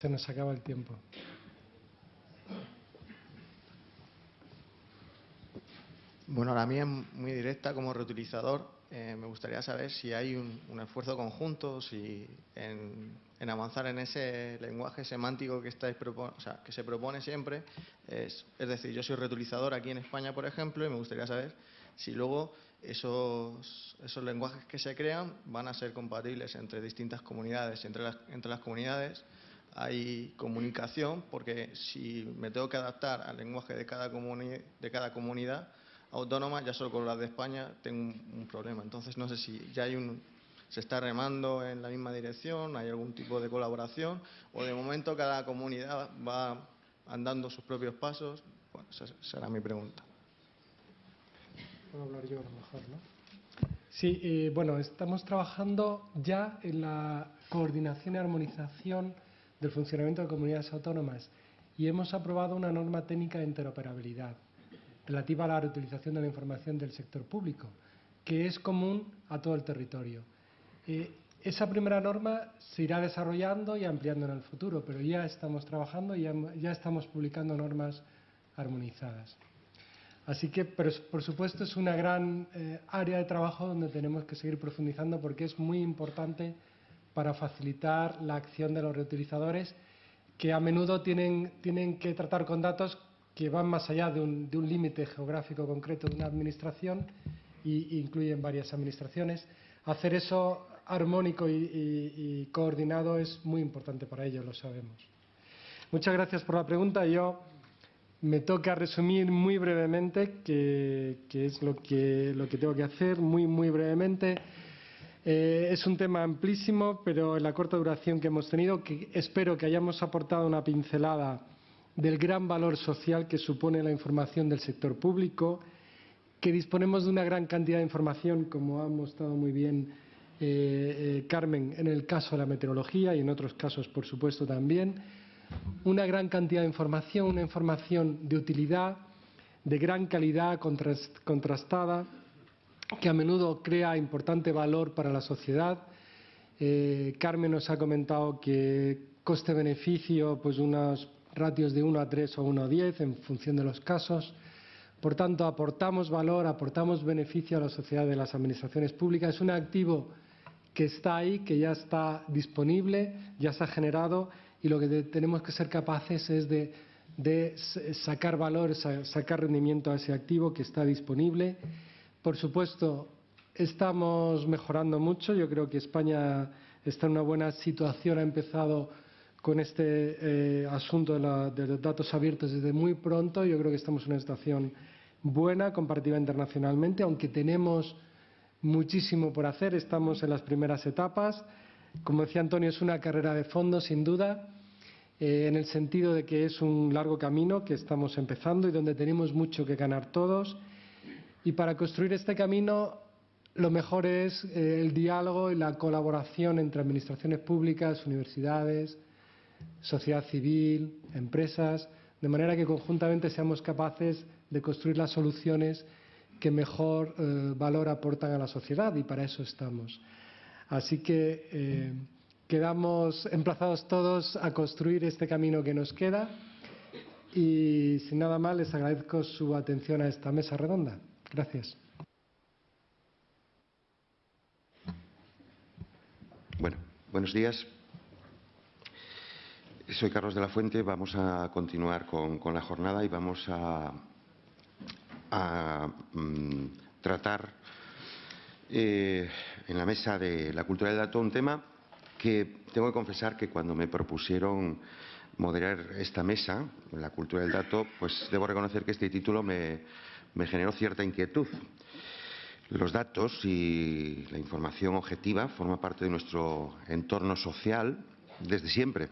Se nos acaba el tiempo. Bueno, la mía es muy directa como reutilizador. Eh, me gustaría saber si hay un, esfuerzo conjunto, si en, avanzar en ese lenguaje semántico que, se propone siempre. Es, decir, yo soy reutilizador aquí en España, por ejemplo, y me gustaría saber si luego esos, lenguajes que se crean van a ser compatibles entre distintas comunidades, entre entre las comunidades hay comunicación, porque si me tengo que adaptar al lenguaje de cada, de cada comunidad autónoma, ya solo con las de España tengo un, problema. Entonces no sé si ya hay un, se está remando en la misma dirección, hay algún tipo de colaboración, o de momento cada comunidad va andando sus propios pasos. Bueno, esa será mi pregunta. Puedo hablar yo a lo mejor, ¿no? Sí, eh, bueno, estamos trabajando ya en la coordinación y armonización del funcionamiento de comunidades autónomas y hemos aprobado una norma técnica de interoperabilidad relativa a la reutilización de la información del sector público, que es común a todo el territorio. Eh, esa primera norma se irá desarrollando y ampliando en el futuro, pero ya estamos trabajando y ya, estamos publicando normas armonizadas. Así que, por supuesto, es una gran eh, área de trabajo donde tenemos que seguir profundizando porque es muy importante para facilitar la acción de los reutilizadores que a menudo tienen, tienen que tratar con datos que van más allá de un, límite geográfico concreto de una administración e incluyen varias administraciones. Hacer eso armónico y, coordinado es muy importante para ellos, lo sabemos. Muchas gracias por la pregunta. Yo me toca resumir muy brevemente, que, que es lo que, lo que tengo que hacer, muy, muy brevemente. Eh, es un tema amplísimo, pero en la corta duración que hemos tenido, que espero que hayamos aportado una pincelada del gran valor social que supone la información del sector público, que disponemos de una gran cantidad de información, como ha mostrado muy bien eh, eh, Carmen en el caso de la meteorología y en otros casos, por supuesto, también. Una gran cantidad de información, una información de utilidad, de gran calidad, contrastada, que a menudo crea importante valor para la sociedad. Eh, Carmen nos ha comentado que coste-beneficio, pues unos ratios de 1 a 3 o 1 a 10 en función de los casos. Por tanto, aportamos valor, aportamos beneficio a la sociedad de las administraciones públicas. Es un activo que está ahí, que ya está disponible, ya se ha generado y lo que tenemos que ser capaces es de, de sacar valor, sacar rendimiento a ese activo que está disponible por supuesto, estamos mejorando mucho. Yo creo que España está en una buena situación. Ha empezado con este eh, asunto de, los datos abiertos desde muy pronto. Yo creo que estamos en una situación buena comparativa internacionalmente, aunque tenemos muchísimo por hacer. Estamos en las primeras etapas. Como decía Antonio, es una carrera de fondo, sin duda, eh, en el sentido de que es un largo camino que estamos empezando y donde tenemos mucho que ganar todos y para construir este camino lo mejor es eh, el diálogo y la colaboración entre administraciones públicas, universidades, sociedad civil, empresas, de manera que conjuntamente seamos capaces de construir las soluciones que mejor eh, valor aportan a la sociedad y para eso estamos. Así que eh, quedamos emplazados todos a construir este camino que nos queda y sin nada más les agradezco su atención a esta mesa redonda. Gracias. Bueno, buenos días. Soy Carlos de la Fuente. Vamos a continuar con, la jornada y vamos a, mm, tratar eh, en la mesa de la cultura del dato un tema que tengo que confesar que cuando me propusieron moderar esta mesa, la cultura del dato, pues debo reconocer que este título me, me generó cierta inquietud. Los datos y la información objetiva forman parte de nuestro entorno social desde siempre.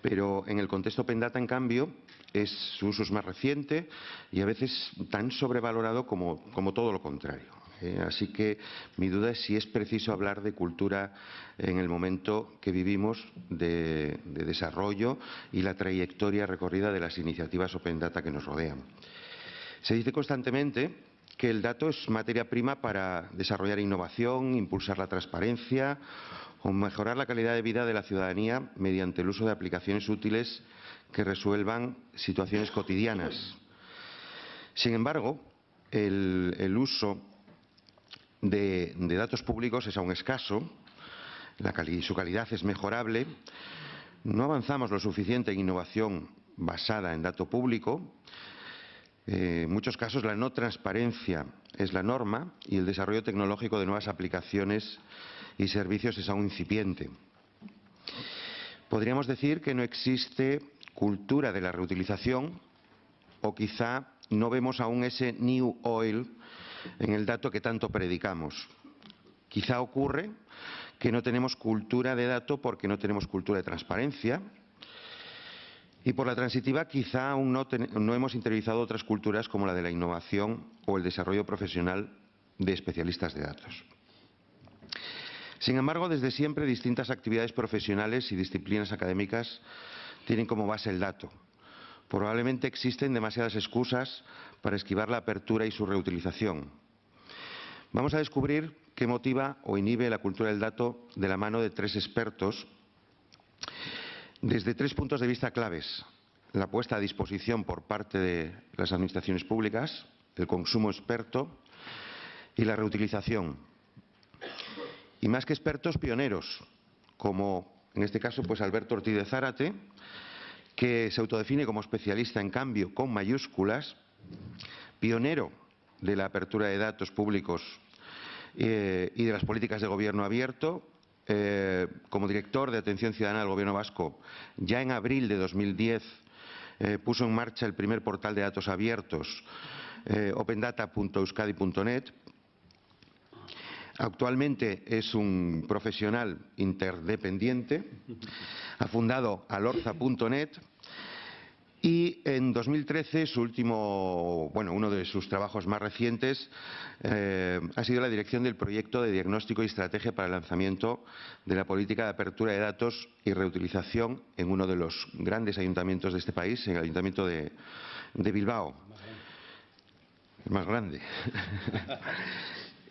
Pero en el contexto Open Data, en cambio, es, su uso es más reciente y a veces tan sobrevalorado como, todo lo contrario. ¿eh? Así que mi duda es si es preciso hablar de cultura en el momento que vivimos de desarrollo y la trayectoria recorrida de las iniciativas Open Data que nos rodean. Se dice constantemente que el dato es materia prima para desarrollar innovación, impulsar la transparencia o mejorar la calidad de vida de la ciudadanía mediante el uso de aplicaciones útiles que resuelvan situaciones cotidianas. Sin embargo, el, uso de, datos públicos es aún escaso, su calidad es mejorable, no avanzamos lo suficiente en innovación basada en dato público, eh, en muchos casos la no transparencia es la norma y el desarrollo tecnológico de nuevas aplicaciones y servicios es aún incipiente. Podríamos decir que no existe cultura de la reutilización o quizá no vemos aún ese new oil en el dato que tanto predicamos. Quizá ocurre que no tenemos cultura de dato porque no tenemos cultura de transparencia y por la transitiva quizá aún no, hemos interiorizado otras culturas como la de la innovación o el desarrollo profesional de especialistas de datos. Sin embargo, desde siempre distintas actividades profesionales y disciplinas académicas tienen como base el dato. Probablemente existen demasiadas excusas para esquivar la apertura y su reutilización. Vamos a descubrir qué motiva o inhibe la cultura del dato de la mano de tres expertos desde tres puntos de vista claves. La puesta a disposición por parte de las administraciones públicas, el consumo experto y la reutilización. Y más que expertos, pioneros, como en este caso pues Alberto Ortiz de Zárate, que se autodefine como especialista en cambio con mayúsculas, pionero de la apertura de datos públicos eh, y de las políticas de gobierno abierto, eh, como director de atención ciudadana del Gobierno vasco, ya en abril de 2010 eh, puso en marcha el primer portal de datos abiertos, opendata.euskadi.net, Actualmente es un profesional interdependiente, ha fundado alorza.net y en 2013 su último, bueno, uno de sus trabajos más recientes eh, ha sido la dirección del proyecto de diagnóstico y estrategia para el lanzamiento de la política de apertura de datos y reutilización en uno de los grandes ayuntamientos de este país, en el ayuntamiento de, de Bilbao. El más grande.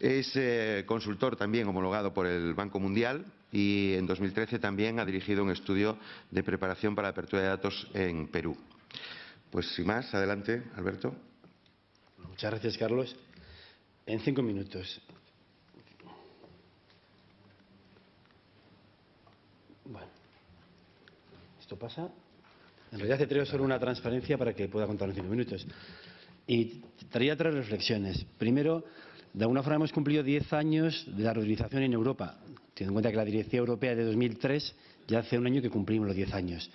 Es eh, consultor también homologado por el Banco Mundial y en 2013 también ha dirigido un estudio de preparación para la apertura de datos en Perú. Pues sin más, adelante, Alberto. Muchas gracias, Carlos. En cinco minutos. Bueno, esto pasa. En realidad hace solo una transparencia para que pueda contar en cinco minutos. Y traía tres reflexiones. Primero, de alguna forma hemos cumplido 10 años de la reutilización en Europa, teniendo en cuenta que la Directiva Europea de 2003, ya hace un año que cumplimos los 10 años.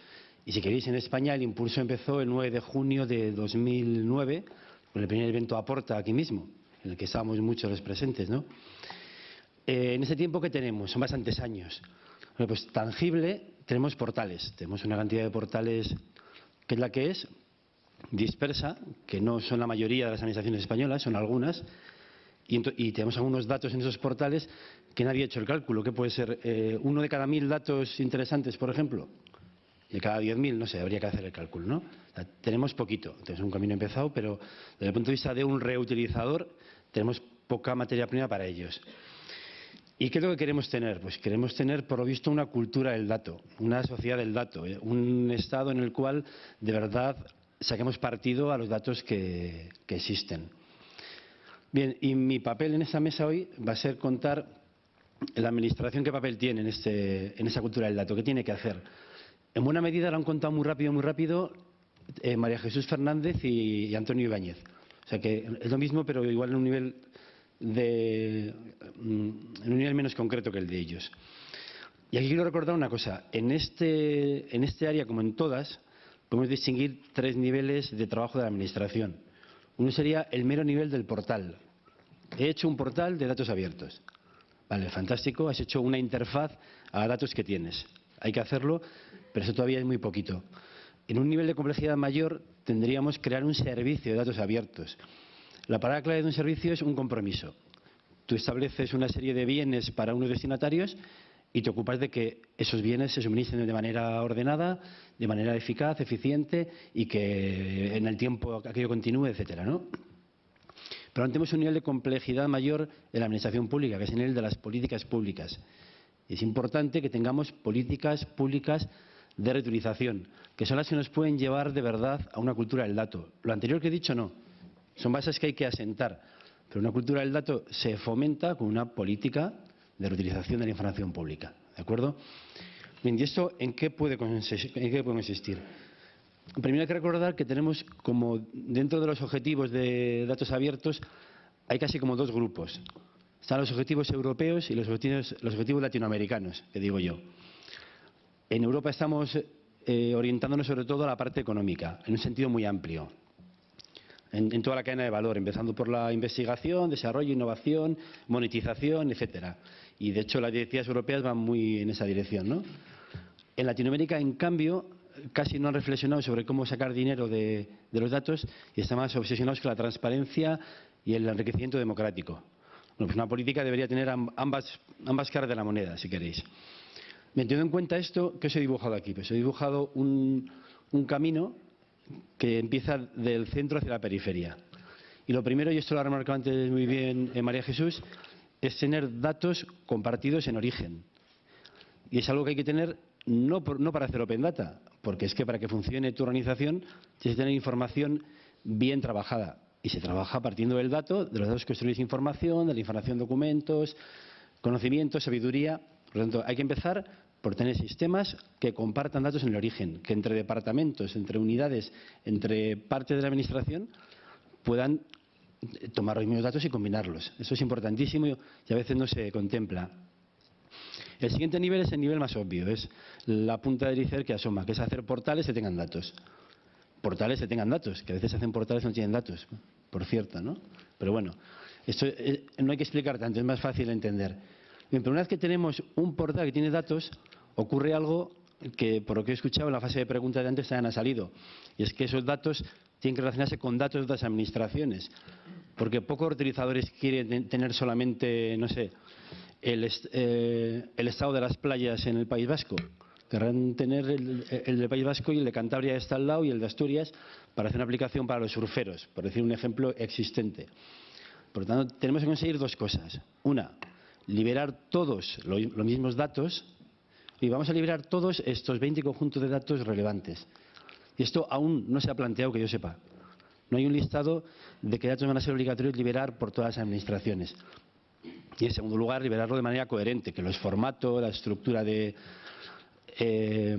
Y si queréis, en España el impulso empezó el 9 de junio de 2009, con el primer evento Aporta aquí mismo, en el que estábamos muchos los presentes. ¿no? Eh, en ese tiempo, ¿qué tenemos? Son bastantes años. Bueno, pues tangible, tenemos portales. Tenemos una cantidad de portales que es la que es, dispersa, que no son la mayoría de las administraciones españolas, son algunas, y, tenemos algunos datos en esos portales que nadie ha hecho el cálculo. ¿Qué puede ser? Eh, ¿Uno de cada mil datos interesantes, por ejemplo? De cada diez mil, no sé, habría que hacer el cálculo, ¿no? tenemos poquito, tenemos un camino empezado, pero desde el punto de vista de un reutilizador, tenemos poca materia prima para ellos. ¿Y qué es lo que queremos tener? Pues queremos tener, por lo visto, una cultura del dato, una sociedad del dato, ¿eh? un estado en el cual de verdad saquemos partido a los datos que existen. Bien, y mi papel en esta mesa hoy va a ser contar la Administración qué papel tiene en, este, en esa cultura del dato, qué tiene que hacer. En buena medida lo han contado muy rápido, muy rápido eh, María Jesús Fernández y, Antonio Ibáñez. O sea que es lo mismo, pero igual en un nivel de, mm, en un nivel menos concreto que el de ellos. Y aquí quiero recordar una cosa. En este, en este área, como en todas, podemos distinguir tres niveles de trabajo de la Administración. Uno sería el mero nivel del portal, He hecho un portal de datos abiertos. Vale, fantástico. Has hecho una interfaz a datos que tienes. Hay que hacerlo, pero eso todavía es muy poquito. En un nivel de complejidad mayor tendríamos que crear un servicio de datos abiertos. La palabra clave de un servicio es un compromiso. Tú estableces una serie de bienes para unos destinatarios y te ocupas de que esos bienes se suministren de manera ordenada, de manera eficaz, eficiente y que en el tiempo aquello continúe, etcétera, ¿no? Pero tenemos un nivel de complejidad mayor en la administración pública, que es el nivel de las políticas públicas. Es importante que tengamos políticas públicas de reutilización, que son las que nos pueden llevar de verdad a una cultura del dato. Lo anterior que he dicho no. Son bases que hay que asentar. Pero una cultura del dato se fomenta con una política de reutilización de la información pública. ¿De acuerdo? Bien, ¿y esto en qué puede consistir? Primero hay que recordar que tenemos como dentro de los objetivos de datos abiertos hay casi como dos grupos. Están los objetivos europeos y los objetivos, los objetivos latinoamericanos, que digo yo. En Europa estamos eh, orientándonos sobre todo a la parte económica, en un sentido muy amplio, en, toda la cadena de valor, empezando por la investigación, desarrollo, innovación, monetización, etcétera. Y de hecho las directivas europeas van muy en esa dirección. ¿no? En Latinoamérica, en cambio, casi no han reflexionado sobre cómo sacar dinero de, los datos y están más obsesionados con la transparencia y el enriquecimiento democrático. Pues una política debería tener ambas caras de la moneda, si queréis. Teniendo en cuenta esto, ¿qué os he dibujado aquí? Pues he dibujado un, camino que empieza del centro hacia la periferia. Y lo primero, y esto lo ha remarcado antes muy bien eh, María Jesús, es tener datos compartidos en origen. Y es algo que hay que tener no, por, no, para hacer Open Data, porque es que para que funcione tu organización tienes que tener información bien trabajada. Y se trabaja partiendo del dato, de los datos que construís información, de la información documentos, conocimiento, sabiduría. Por lo tanto, hay que empezar por tener sistemas que compartan datos en el origen, que entre departamentos, entre unidades, entre partes de la administración puedan tomar los mismos datos y combinarlos. Eso es importantísimo y a veces no se contempla. El siguiente nivel es el nivel más obvio, es la punta del iceberg que asoma, que es hacer portales que tengan datos. Portales que tengan datos, que a veces hacen portales que no tienen datos, por cierto, ¿no? Pero bueno, esto eh, no hay que explicar tanto, es más fácil de entender. Bien, pero una vez que tenemos un portal que tiene datos, ocurre algo que, por lo que he escuchado en la fase de preguntas de antes, también ha salido. Y es que esos datos tienen que relacionarse con datos de las administraciones. Porque pocos utilizadores quieren tener solamente, no sé, el, eh, el estado de las playas en el País Vasco. Querrán tener el, el, del País Vasco y el de Cantabria está al lado y el de Asturias para hacer una aplicación para los surferos, por decir un ejemplo existente. Por lo tanto, tenemos que conseguir dos cosas. Una, liberar todos los mismos datos y vamos a liberar todos estos 20 conjuntos de datos relevantes. Y esto aún no se ha planteado que yo sepa. No hay un listado de qué datos van a ser obligatorios liberar por todas las administraciones. Y en segundo lugar, liberarlo de manera coherente, que los formatos, la estructura de, eh,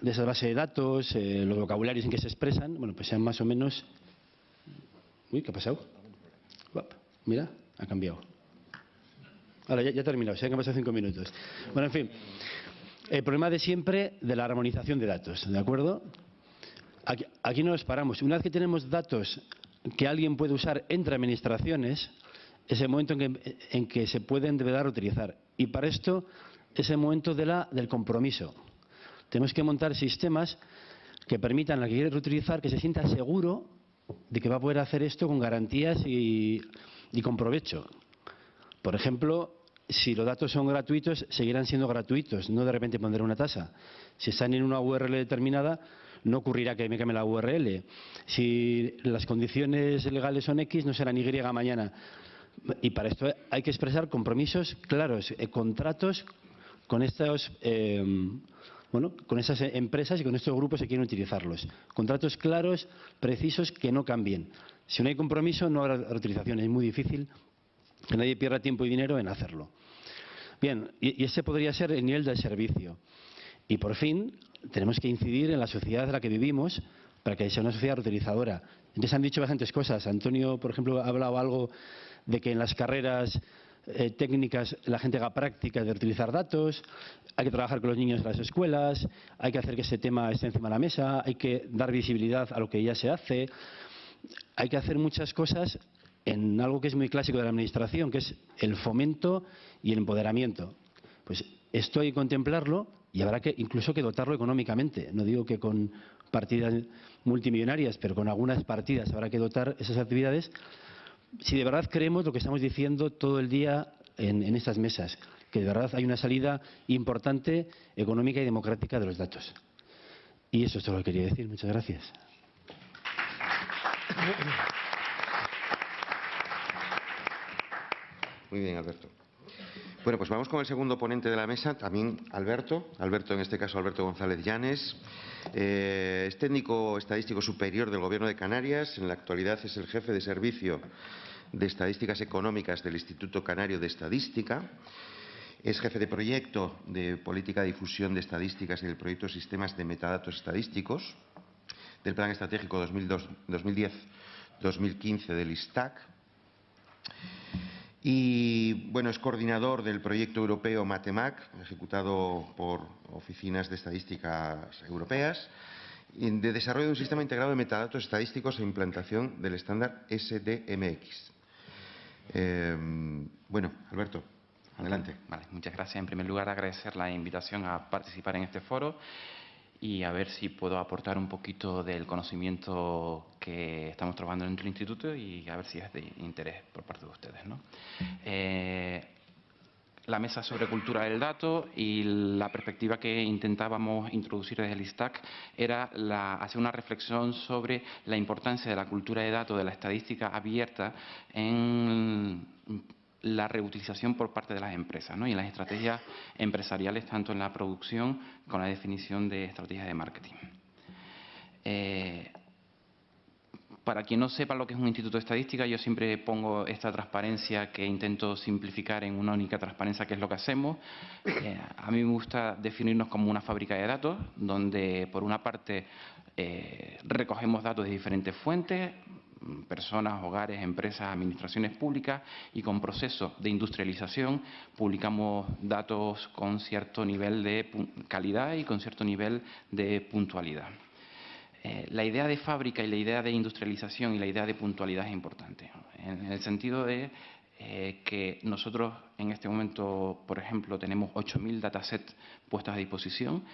de esa base de datos, eh, los vocabularios en que se expresan, bueno, pues sean más o menos... Uy, ¿qué ha pasado? Mira, ha cambiado. Ahora, ya, ya he terminado, se han pasado cinco minutos. Bueno, en fin, el problema de siempre de la armonización de datos, ¿de acuerdo? Aquí, no nos paramos. Una vez que tenemos datos que alguien puede usar entre administraciones, es el momento en que, en que se pueden deber utilizar. Y para esto es el momento de del compromiso. Tenemos que montar sistemas que permitan al que quiere reutilizar que se sienta seguro de que va a poder hacer esto con garantías y con provecho. Por ejemplo, si los datos son gratuitos, seguirán siendo gratuitos, no de repente pondré una tasa. Si están en una URL determinada, no ocurrirá que me cambie la URL. Si las condiciones legales son X, no serán Y mañana. Y para esto hay que expresar compromisos claros, eh, contratos con estos, eh, bueno, con esas empresas y con estos grupos que quieren utilizarlos. Contratos claros, precisos, que no cambien. Si no hay compromiso, no habrá reutilización. Es muy difícil que nadie pierda tiempo y dinero en hacerlo. Bien, y, ese podría ser el nivel del servicio. Y por fin, tenemos que incidir en la sociedad en la que vivimos para que sea una sociedad reutilizadora. Antes han dicho bastantes cosas. Antonio, por ejemplo, ha hablado algo de que en las carreras eh, técnicas la gente haga prácticas de utilizar datos, hay que trabajar con los niños en las escuelas, hay que hacer que ese tema esté encima de la mesa, hay que dar visibilidad a lo que ya se hace, hay que hacer muchas cosas en algo que es muy clásico de la Administración, que es el fomento y el empoderamiento. Pues esto hay que contemplarlo y habrá que incluso que dotarlo económicamente. No digo que con partidas multimillonarias, pero con algunas partidas habrá que dotar esas actividades si de verdad creemos lo que estamos diciendo todo el día en, en estas mesas, que de verdad hay una salida importante económica y democrática de los datos. Y eso es todo lo que quería decir. Muchas gracias. Muy bien, Alberto. Bueno, pues vamos con el segundo ponente de la mesa, también Alberto. Alberto, en este caso, Alberto González Llanes. Eh, es técnico estadístico superior del Gobierno de Canarias. En la actualidad es el jefe de servicio de Estadísticas Económicas del Instituto Canario de Estadística. Es jefe de proyecto de Política de Difusión de Estadísticas y del proyecto Sistemas de Metadatos Estadísticos del Plan Estratégico 2010-2015 del ISTAC. Y bueno, es coordinador del proyecto europeo Matemac, ejecutado por oficinas de estadísticas europeas, de desarrollo de un sistema integrado de metadatos estadísticos e implantación del estándar SDMX. Eh, bueno, Alberto, adelante. Muchas gracias. En primer lugar, agradecer la invitación a participar en este foro y a ver si puedo aportar un poquito del conocimiento que estamos trabajando en nuestro instituto y a ver si es de interés por parte de ustedes. ¿no? Eh, la mesa sobre cultura del dato y la perspectiva que intentábamos introducir desde el ISTAC era la, hacer una reflexión sobre la importancia de la cultura de datos, de la estadística abierta en la reutilización por parte de las empresas ¿no? y las estrategias empresariales, tanto en la producción como en la definición de estrategias de marketing. Eh, para quien no sepa lo que es un instituto de estadística, yo siempre pongo esta transparencia que intento simplificar en una única transparencia, que es lo que hacemos. Eh, a mí me gusta definirnos como una fábrica de datos, donde por una parte eh, recogemos datos de diferentes fuentes, personas, hogares, empresas, administraciones públicas y con procesos de industrialización publicamos datos con cierto nivel de calidad y con cierto nivel de puntualidad. Eh, la idea de fábrica y la idea de industrialización y la idea de puntualidad es importante, en el sentido de eh, que nosotros en este momento, por ejemplo, tenemos 8.000 datasets puestos a disposición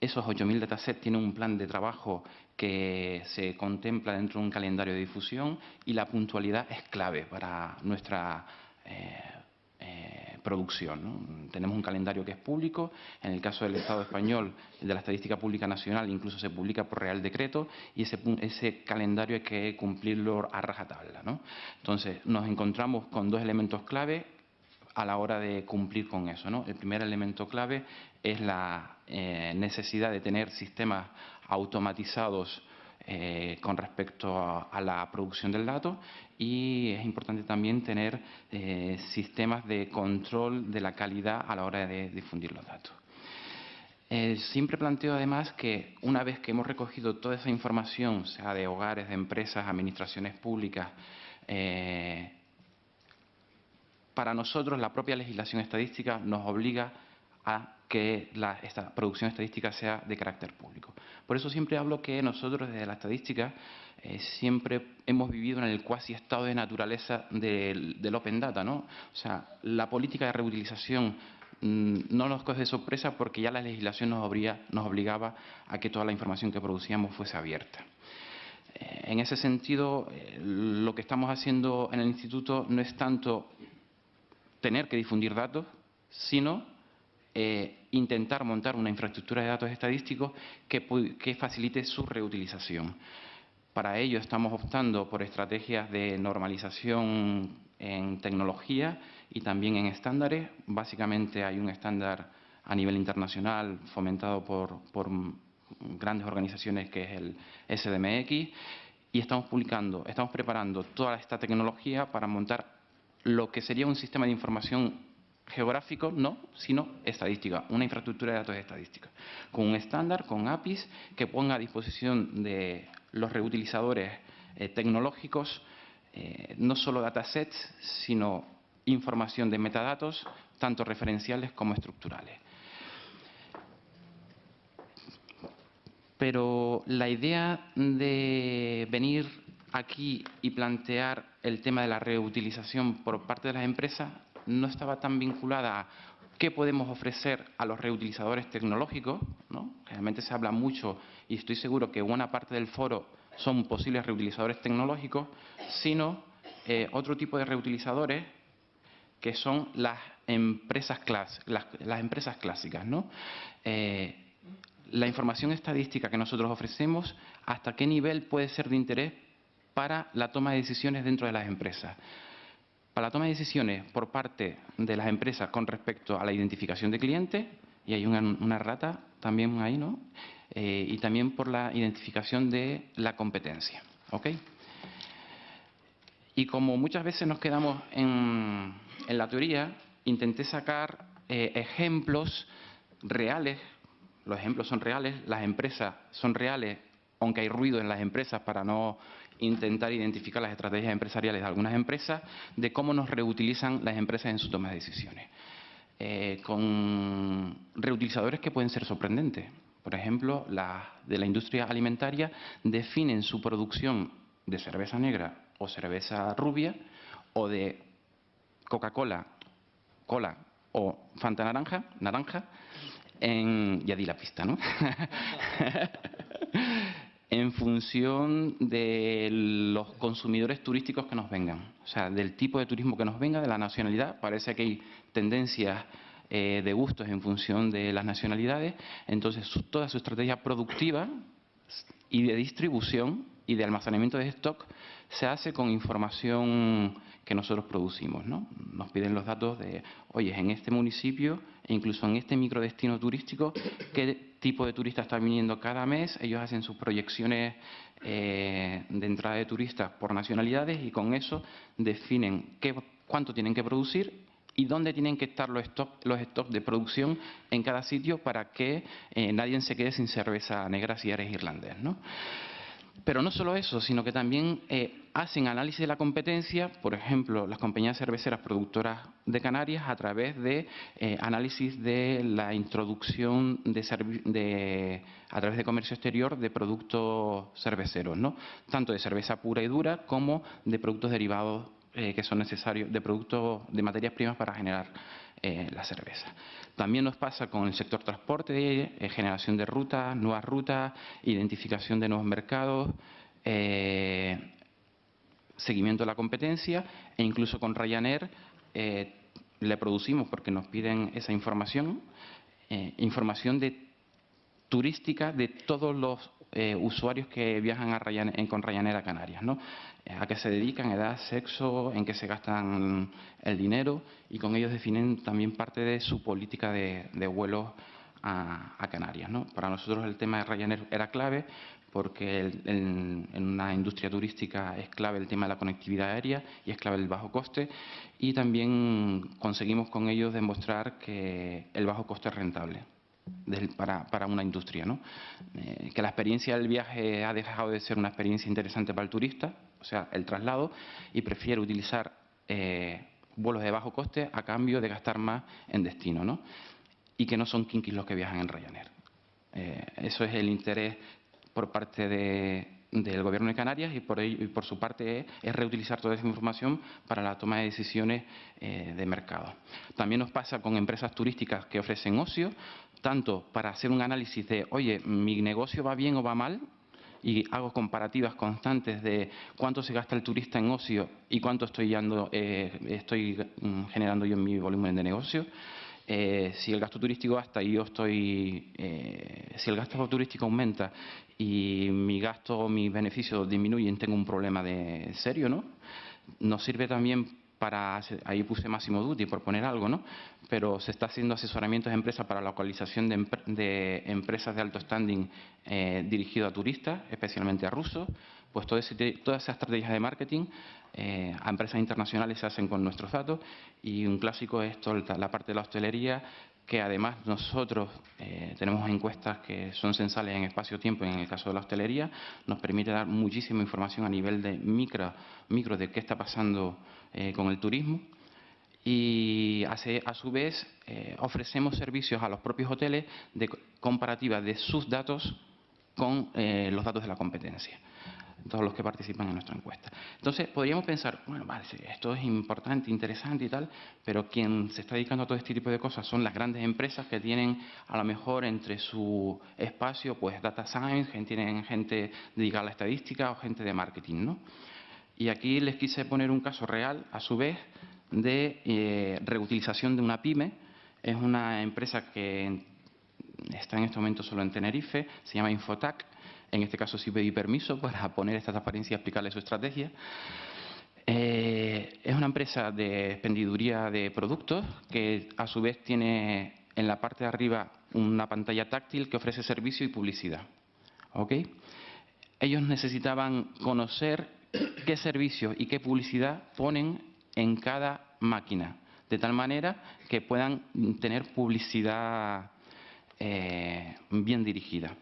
esos 8.000 datasets tienen un plan de trabajo que se contempla dentro de un calendario de difusión y la puntualidad es clave para nuestra eh, eh, producción. Tenemos un calendario que es público, en el caso del Estado español, de la Estadística Pública Nacional, incluso se publica por Real Decreto y ese, ese calendario hay que cumplirlo a rajatabla. Entonces, nos encontramos con dos elementos clave a la hora de cumplir con eso. El primer elemento clave es la eh, necesidad de tener sistemas automatizados eh, con respecto a, la producción del dato y es importante también tener eh, sistemas de control de la calidad a la hora de difundir los datos. siempre planteo además que una vez que hemos recogido toda esa información, sea de hogares, de empresas, administraciones públicas, para nosotros la propia legislación estadística nos obliga a que la, esta producción estadística sea de carácter público. Por eso siempre hablo que nosotros desde la estadística eh, siempre hemos vivido en el cuasi estado de naturaleza del, open data, ¿no? O sea, la política de reutilización mm, no nos coge de sorpresa porque ya la legislación nos, nos obligaba a que toda la información que producíamos fuese abierta. Eh, en ese sentido, eh, lo que estamos haciendo en el instituto no es tanto tener que difundir datos, sino eh, intentar montar una infraestructura de datos estadísticos que, facilite su reutilización. Para ello estamos optando por estrategias de normalización en tecnología y también en estándares. Básicamente hay un estándar a nivel internacional fomentado por, por grandes organizaciones que es el SDMX y estamos publicando, estamos preparando toda esta tecnología para montar lo que sería un sistema de información geográfico, no, sino estadística, una infraestructura de datos estadística, con un estándar, con APIs, que ponga a disposición de los reutilizadores eh, tecnológicos eh, no solo datasets, sino información de metadatos, tanto referenciales como estructurales. Pero la idea de venir aquí y plantear el tema de la reutilización por parte de las empresas no estaba tan vinculada a qué podemos ofrecer a los reutilizadores tecnológicos, ¿no? Realmente se habla mucho y estoy seguro que buena parte del foro son posibles reutilizadores tecnológicos, sino eh, otro tipo de reutilizadores que son las empresas, las, empresas clásicas, ¿no? Eh, la información estadística que nosotros ofrecemos, hasta qué nivel puede ser de interés para la toma de decisiones dentro de las empresas. La toma de decisiones por parte de las empresas con respecto a la identificación de clientes, y hay una, rata también ahí, ¿no? Eh, y también por la identificación de la competencia. ¿ok? Y como muchas veces nos quedamos en, la teoría, intenté sacar eh, ejemplos reales, los ejemplos son reales, las empresas son reales, aunque hay ruido en las empresas para no intentar identificar las estrategias empresariales de algunas empresas, de cómo nos reutilizan las empresas en su toma de decisiones. Eh, con reutilizadores que pueden ser sorprendentes. Por ejemplo, las de la industria alimentaria definen su producción de cerveza negra o cerveza rubia o de Coca-Cola, cola o Fanta naranja, naranja, en, ya di la pista, ¿no? en función de los consumidores turísticos que nos vengan. O sea, del tipo de turismo que nos venga, de la nacionalidad. Parece que hay tendencias eh, de gustos en función de las nacionalidades. Entonces, toda su estrategia productiva y de distribución y de almacenamiento de stock se hace con información que nosotros producimos. ¿no? Nos piden los datos de, oye, en este municipio e incluso en este microdestino turístico, qué tipo de turista está viniendo cada mes. Ellos hacen sus proyecciones eh, de entrada de turistas por nacionalidades y con eso definen qué, cuánto tienen que producir y dónde tienen que estar los stocks los de producción en cada sitio para que eh, nadie se quede sin cerveza negra si eres irlandés. ¿no? Pero no solo eso, sino que también eh, hacen análisis de la competencia, por ejemplo, las compañías cerveceras productoras de Canarias, a través de eh, análisis de la introducción de, a través de comercio exterior de productos cerveceros, ¿no? tanto de cerveza pura y dura como de productos derivados eh, que son necesarios, de productos de materias primas para generar la cerveza. También nos pasa con el sector transporte, eh, generación de rutas, nuevas rutas, identificación de nuevos mercados, eh, seguimiento de la competencia e incluso con Ryanair eh, le producimos, porque nos piden esa información, información de turística de todos los usuarios que viajan a con Ryanair a Canarias. ¿no? a qué se dedican, edad, sexo, en qué se gastan el dinero y con ellos definen también parte de su política de, vuelos a, Canarias. Para nosotros el tema de Ryanair era clave porque en, una industria turística es clave el tema de la conectividad aérea y es clave el bajo coste y también conseguimos con ellos demostrar que el bajo coste es rentable para, una industria. Eh, que la experiencia del viaje ha dejado de ser una experiencia interesante para el turista, o sea, el traslado, y prefiere utilizar eh, vuelos de bajo coste a cambio de gastar más en destino, ¿no? Y que no son kinkis los que viajan en Ryanair. Eh, eso es el interés por parte del Gobierno de Canarias y por, y por su parte es, reutilizar toda esa información para la toma de decisiones eh, de mercado. También nos pasa con empresas turísticas que ofrecen ocio, tanto para hacer un análisis de, oye, mi negocio va bien o va mal, y hago comparativas constantes de cuánto se gasta el turista en ocio y cuánto estoy, eh, estoy mm, generando yo en mi volumen de negocio. Eh, si el gasto turístico gasta y yo estoy, eh, si el gasto turístico aumenta y mi gasto mis beneficios disminuyen, tengo un problema de serio, ¿no? Nos sirve también para, ahí puse Máximo Duty por poner algo, ¿no? Pero se está haciendo asesoramiento de empresas para la localización de, empresas de alto standing eh, dirigido a turistas, especialmente a rusos. Pues todas esas estrategias de marketing eh, a empresas internacionales se hacen con nuestros datos y un clásico es la parte de la hostelería que además nosotros eh, tenemos encuestas que son censales en espacio-tiempo, en el caso de la hostelería, nos permite dar muchísima información a nivel de micro, micro de qué está pasando eh, con el turismo. Y a su vez eh, ofrecemos servicios a los propios hoteles de comparativa de sus datos con los datos de la competencia todos los que participan en nuestra encuesta. Entonces, podríamos pensar, bueno, vale, esto es importante, interesante y tal, pero quien se está dedicando a todo este tipo de cosas son las grandes empresas que tienen a lo mejor entre su espacio, pues data science, tienen gente dedicada a la estadística o gente de marketing, ¿no? Y aquí les quise poner un caso real, a su vez, de eh, reutilización de una pyme. Es una empresa que está en este momento solo en Tenerife, se llama Infotac, en este caso sí pedí permiso para poner esta transparencia y explicarle su estrategia. Eh, es una empresa de expendiduría de productos que a su vez tiene en la parte de arriba una pantalla táctil que ofrece servicio y publicidad. ¿Ok? Ellos necesitaban conocer qué servicio y qué publicidad ponen en cada máquina, de tal manera que puedan tener publicidad eh, bien dirigida.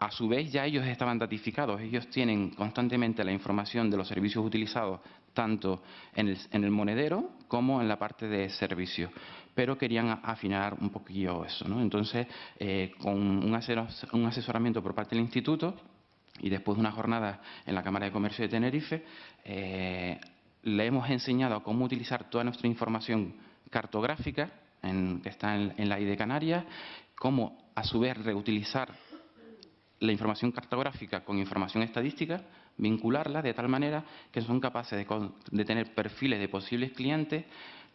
A su vez, ya ellos estaban datificados, ellos tienen constantemente la información de los servicios utilizados tanto en el, monedero como en la parte de servicio, pero querían afinar un poquillo eso. ¿no? Entonces, eh, con un, asesoramiento por parte del instituto y después de una jornada en la Cámara de Comercio de Tenerife, eh, le hemos enseñado cómo utilizar toda nuestra información cartográfica que está en, en la I de Canarias, cómo a su vez reutilizar la información cartográfica con información estadística, vincularla de tal manera que son capaces de, tener perfiles de posibles clientes,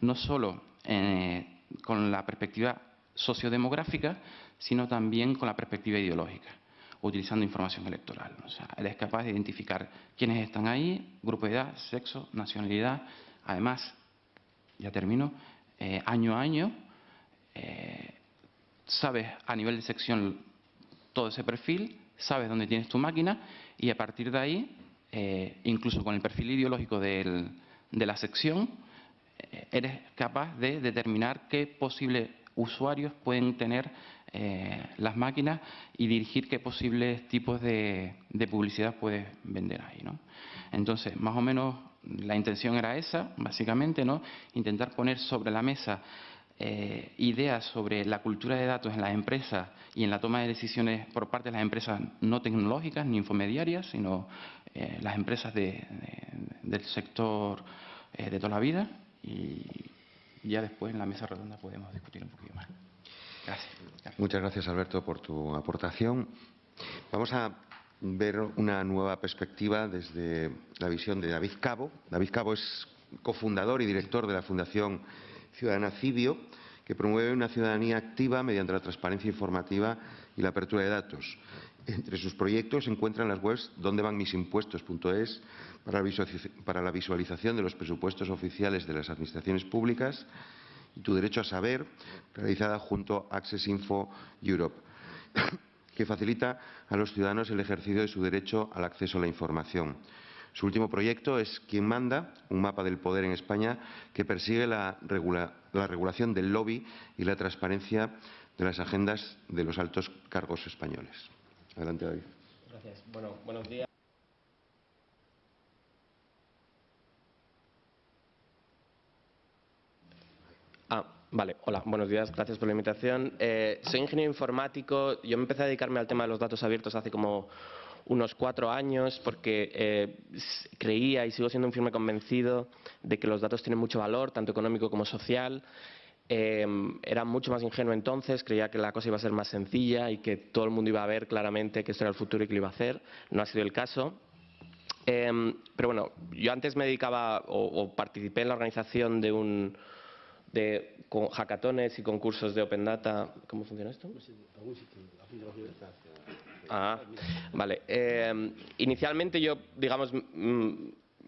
no solo eh, con la perspectiva sociodemográfica, sino también con la perspectiva ideológica, utilizando información electoral. O sea, él es capaz de identificar quiénes están ahí, grupo de edad, sexo, nacionalidad. Además, ya termino, eh, año a año, eh, sabes a nivel de sección todo ese perfil, sabes dónde tienes tu máquina y a partir de ahí, eh, incluso con el perfil ideológico de la sección, eh, eres capaz de determinar qué posibles usuarios pueden tener eh, las máquinas y dirigir qué posibles tipos de, publicidad puedes vender ahí. ¿no? Entonces, más o menos la intención era esa, básicamente, ¿no? intentar poner sobre la mesa eh, ideas sobre la cultura de datos en las empresas y en la toma de decisiones por parte de las empresas no tecnológicas ni infomediarias, sino eh, las empresas del sector eh, de toda la vida. Y ya después en la mesa redonda podemos discutir un poquito más. Gracias. Muchas gracias, Alberto, por tu aportación. Vamos a ver una nueva perspectiva desde la visión de David Cabo. David Cabo es cofundador y director de la Fundación Ciudadana Cibio, que promueve una ciudadanía activa mediante la transparencia informativa y la apertura de datos. Entre sus proyectos se encuentran las webs dondevanmisimpuestos.es para la visualización de los presupuestos oficiales de las administraciones públicas y Tu Derecho a Saber, realizada junto a Access Info Europe, que facilita a los ciudadanos el ejercicio de su derecho al acceso a la información. Su último proyecto es Quien manda, un mapa del poder en España que persigue la, regulación del lobby y la transparencia de las agendas de los altos cargos españoles. Adelante, David. Gracias. Bueno, buenos días. Ah, vale. Hola, buenos días. Gracias por la invitación. Eh, soy ingeniero informático. Yo me empecé a dedicarme al tema de los datos abiertos hace como unos cuatro años porque eh, creía y sigo siendo un firme convencido de que los datos tienen mucho valor, tanto económico como social. Eh, era mucho más ingenuo entonces, creía que la cosa iba a ser más sencilla y que todo el mundo iba a ver claramente que esto era el futuro y que lo iba a hacer. No ha sido el caso. Eh, pero bueno, yo antes me dedicaba o, participé en la organización de un de hackatones y concursos de Open Data. ¿Cómo funciona esto? Ah, vale. Eh, inicialmente yo, digamos,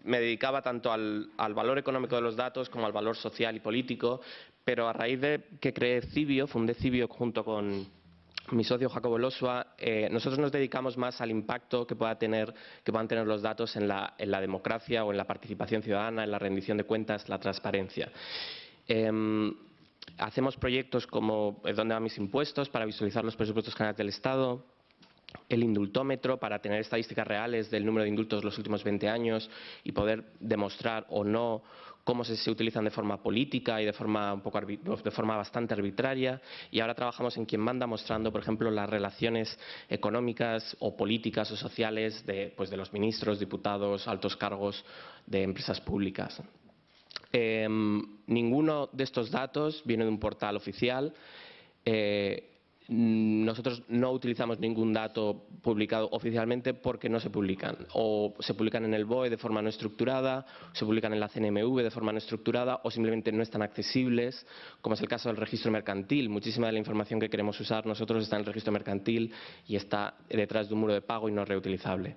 me dedicaba tanto al, valor económico de los datos como al valor social y político, pero a raíz de que creé Cibio, fundé Cibio junto con mi socio Jacobo Losua, eh, nosotros nos dedicamos más al impacto que, pueda tener, que puedan tener los datos en la, democracia o en la participación ciudadana, en la rendición de cuentas, la transparencia. Em, hacemos proyectos como ¿Dónde van mis impuestos? para visualizar los presupuestos generales del Estado, el indultómetro para tener estadísticas reales del número de indultos los últimos 20 años y poder demostrar o no cómo se, utilizan de forma política y de forma, un poco de forma bastante arbitraria. Y ahora trabajamos en quien manda mostrando, por ejemplo, las relaciones económicas o políticas o sociales de, pues, de los ministros, diputados, altos cargos de empresas públicas. Em, ninguno de estos datos viene de un portal oficial. Eh, nosotros no utilizamos ningún dato publicado oficialmente porque no se publican. O se publican en el BOE de forma no estructurada, se publican en la CNMV de forma no estructurada o simplemente no están accesibles, como es el caso del registro mercantil. Muchísima de la información que queremos usar nosotros está en el registro mercantil y está detrás de un muro de pago y no reutilizable.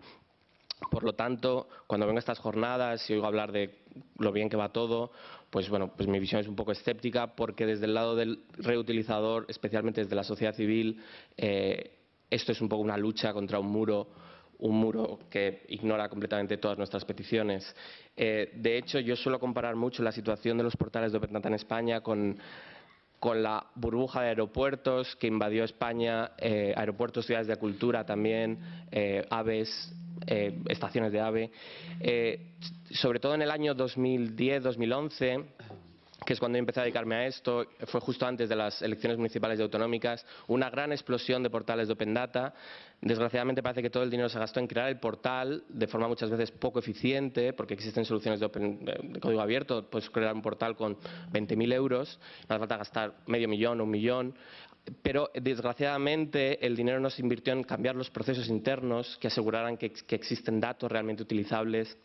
Por lo tanto, cuando vengo a estas jornadas y oigo hablar de lo bien que va todo, pues bueno, pues mi visión es un poco escéptica porque desde el lado del reutilizador, especialmente desde la sociedad civil, eh, esto es un poco una lucha contra un muro un muro que ignora completamente todas nuestras peticiones. Eh, de hecho, yo suelo comparar mucho la situación de los portales de Open Data en España con, con la burbuja de aeropuertos que invadió España, eh, aeropuertos, ciudades de cultura también, eh, estaciones de ave. sobre todo en el año 2010-2011 que es cuando empecé a dedicarme a esto, fue justo antes de las elecciones municipales y autonómicas, una gran explosión de portales de Open Data. Desgraciadamente parece que todo el dinero se gastó en crear el portal de forma muchas veces poco eficiente, porque existen soluciones de, de código abierto, puedes crear un portal con 20.000 euros, no hace falta gastar medio millón o un millón, pero desgraciadamente el dinero no se invirtió en cambiar los procesos internos que aseguraran que existen datos realmente utilizables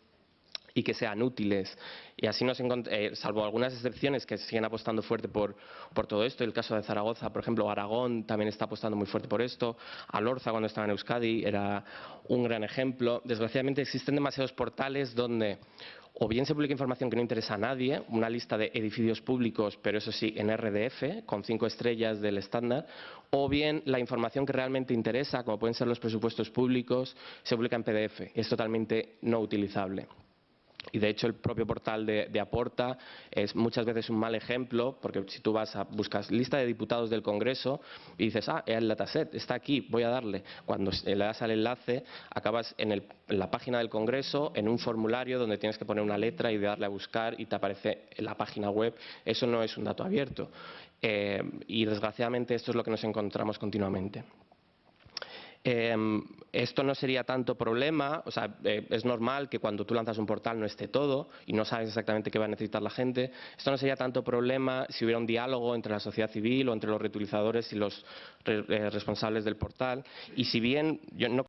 y que sean útiles. Y así nos eh, salvo algunas excepciones que siguen apostando fuerte por, todo esto, el caso de Zaragoza, por ejemplo, Aragón también está apostando muy fuerte por esto, Alorza cuando estaba en Euskadi era un gran ejemplo. Desgraciadamente existen demasiados portales donde o bien se publica información que no interesa a nadie, una lista de edificios públicos, pero eso sí, en RDF, con cinco estrellas del estándar, o bien la información que realmente interesa, como pueden ser los presupuestos públicos, se publica en PDF. Es totalmente no utilizable. Y de hecho el propio portal de, Aporta es muchas veces un mal ejemplo, porque si tú vas a buscas lista de diputados del Congreso y dices, ah, el dataset está aquí, voy a darle. Cuando le das al enlace, acabas en, la página del Congreso, en un formulario donde tienes que poner una letra y darle a buscar y te aparece en la página web. Eso no es un dato abierto. Eh, y desgraciadamente esto es lo que nos encontramos continuamente. Em, esto no sería tanto problema, o sea, eh, es normal que cuando tú lanzas un portal no esté todo y no sabes exactamente qué va a necesitar la gente. Esto no sería tanto problema si hubiera un diálogo entre la sociedad civil o entre los reutilizadores y los eh, responsables del portal. Y si bien yo no,